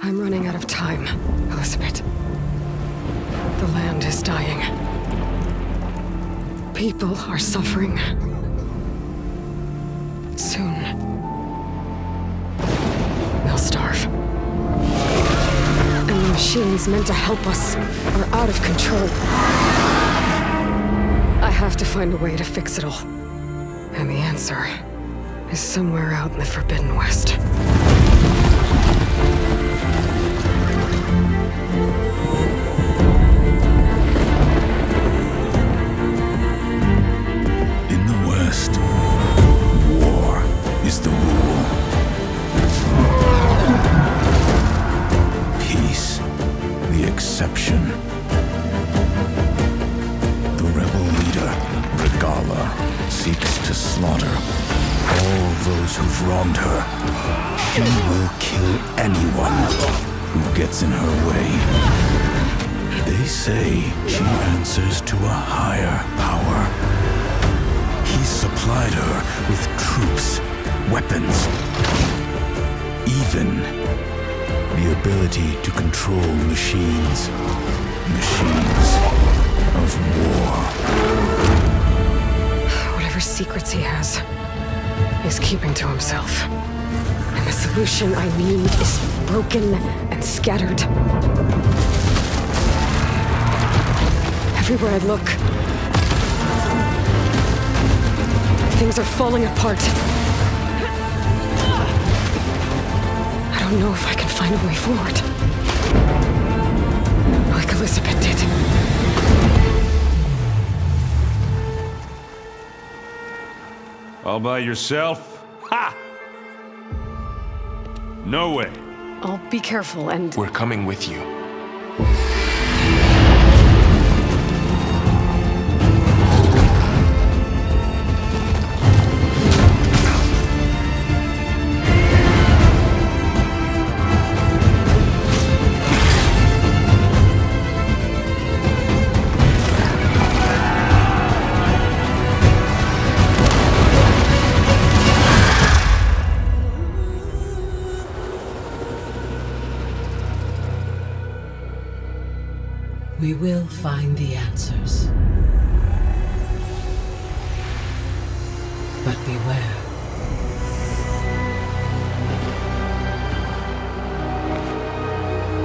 I'm running out of time, Elizabeth. The land is dying. People are suffering. Soon. They'll starve. And the machines meant to help us are out of control. I have to find a way to fix it all. And the answer is somewhere out in the Forbidden West. In the West, war is the rule. Peace, the exception. The rebel leader, Regalla, seeks to slaughter all those who've wronged her. She will kill anyone who gets in her way. They say she answers to a higher power. He supplied her with troops, weapons, even the ability to control machines. Machines of war. Whatever secrets he has, he's keeping to himself. And the solution I need is broken and scattered. Everywhere I look, things are falling apart. I don't know if I can find a way forward. Like Elizabeth did. All by yourself? Ha! No way. I'll be careful and... We're coming with you. We will find the answers. But beware.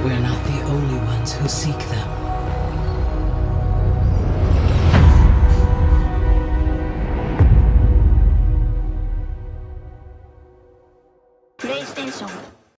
We're not the only ones who seek them.